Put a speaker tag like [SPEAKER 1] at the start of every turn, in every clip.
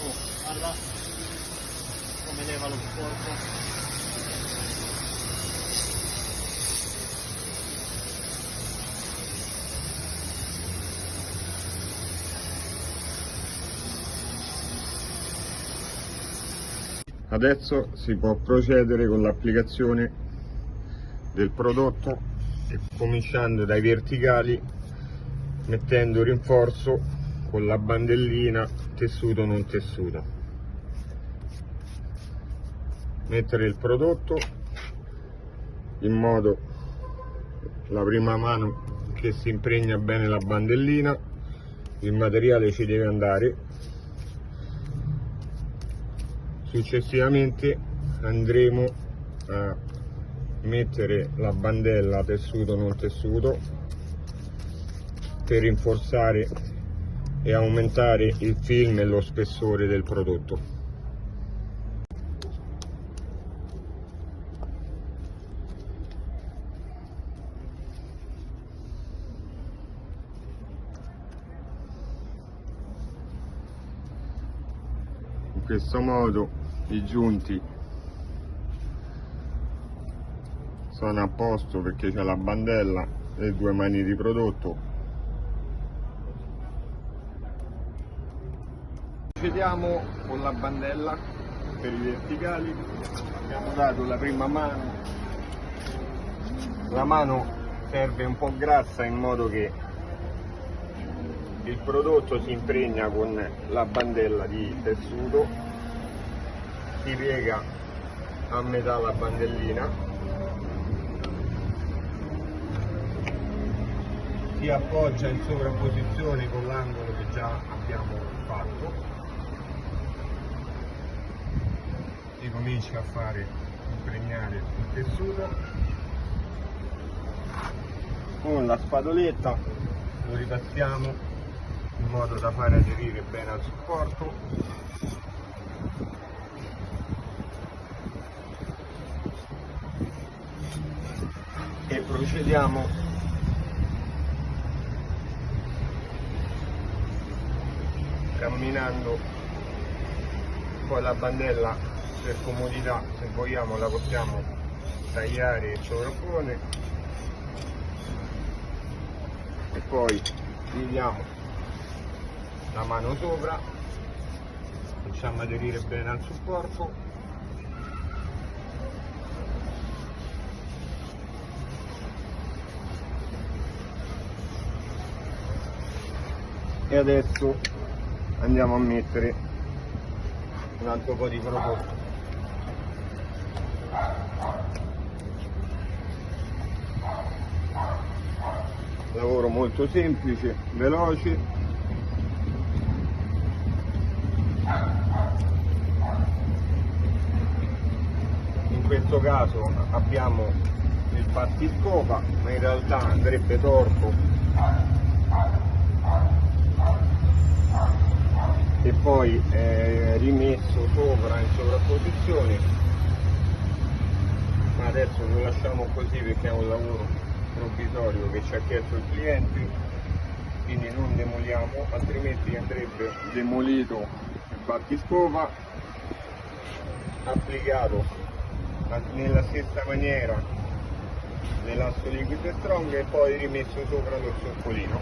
[SPEAKER 1] Oh, guarda come leva lo sporco.
[SPEAKER 2] Adesso si può procedere con l'applicazione del prodotto cominciando dai verticali mettendo rinforzo con la bandellina tessuto non tessuto. Mettere il prodotto in modo la prima mano che si impregna bene la bandellina il materiale ci deve andare successivamente andremo a mettere la bandella tessuto non tessuto per rinforzare e aumentare il film e lo spessore del prodotto questo modo i giunti sono a posto perché c'è la bandella e due mani di prodotto. Procediamo con la bandella per i verticali. Abbiamo dato la prima mano. La mano serve un po' grassa in modo che il prodotto si impregna con la bandella di tessuto si piega a metà la bandellina si appoggia in sovrapposizione con l'angolo che già abbiamo fatto si comincia a fare impregnare il tessuto. Con la spadoletta lo ripassiamo in modo da fare aderire bene al supporto. E procediamo. Camminando poi la bandella per comodità se vogliamo la possiamo tagliare e sovrappone e poi giriamo la mano sopra. Facciamo aderire bene al supporto. E adesso andiamo a mettere un altro po' di prodotto lavoro molto semplice veloce questo caso abbiamo il battiscopa ma in realtà andrebbe torto. E poi eh, rimesso sopra in sovrapposizione. Ma adesso lo lasciamo così perché è un lavoro provvisorio che ci ha chiesto il cliente. Quindi non demoliamo altrimenti andrebbe demolito il battiscopa applicato nella stessa maniera l'elasto liquido strong e poi rimesso sopra lo zoccolino.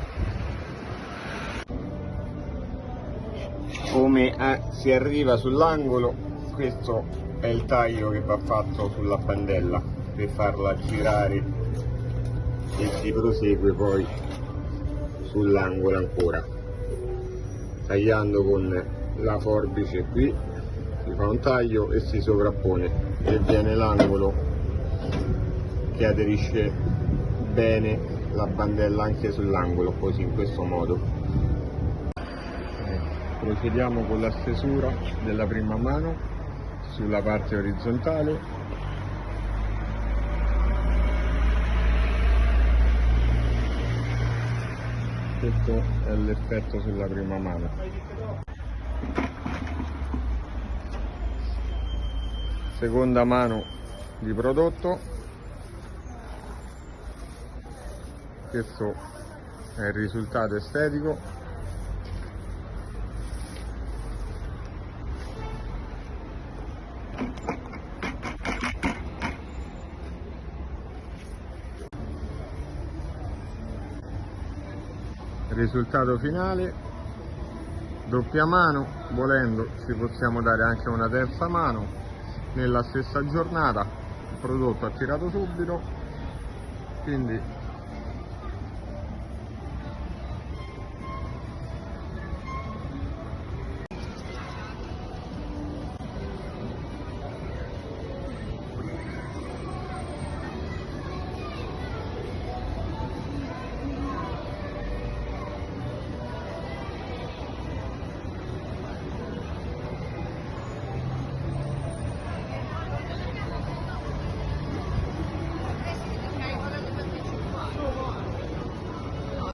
[SPEAKER 2] Come eh, si arriva sull'angolo questo è il taglio che va fatto sulla bandella per farla girare e si prosegue poi sull'angolo ancora tagliando con la forbice qui si fa un taglio e si sovrappone e viene l'angolo che aderisce bene la bandella anche sull'angolo così in questo modo. Ecco, procediamo con la stesura della prima mano sulla parte orizzontale. Questo è l'effetto sulla prima mano. Seconda mano di prodotto. Questo è il risultato estetico. Risultato finale. Doppia mano volendo ci possiamo dare anche una terza mano nella stessa giornata. Il prodotto ha tirato subito quindi